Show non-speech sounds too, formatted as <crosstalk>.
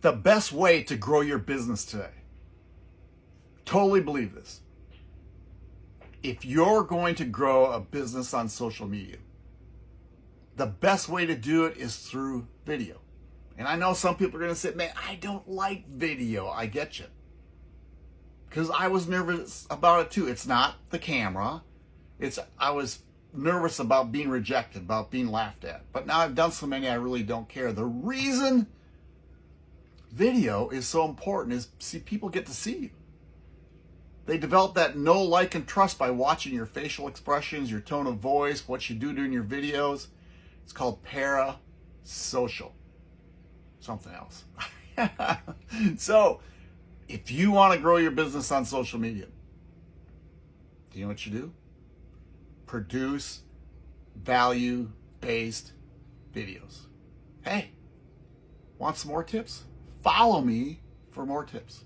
the best way to grow your business today. Totally believe this. If you're going to grow a business on social media, the best way to do it is through video. And I know some people are going to say, man, I don't like video. I get you. Because I was nervous about it too. It's not the camera. It's I was nervous about being rejected, about being laughed at. But now I've done so many, I really don't care. The reason video is so important is see people get to see you. They develop that know, like, and trust by watching your facial expressions, your tone of voice, what you do during your videos. It's called parasocial. Something else. <laughs> so, if you want to grow your business on social media, do you know what you do? Produce value-based videos. Hey, want some more tips? Follow me for more tips.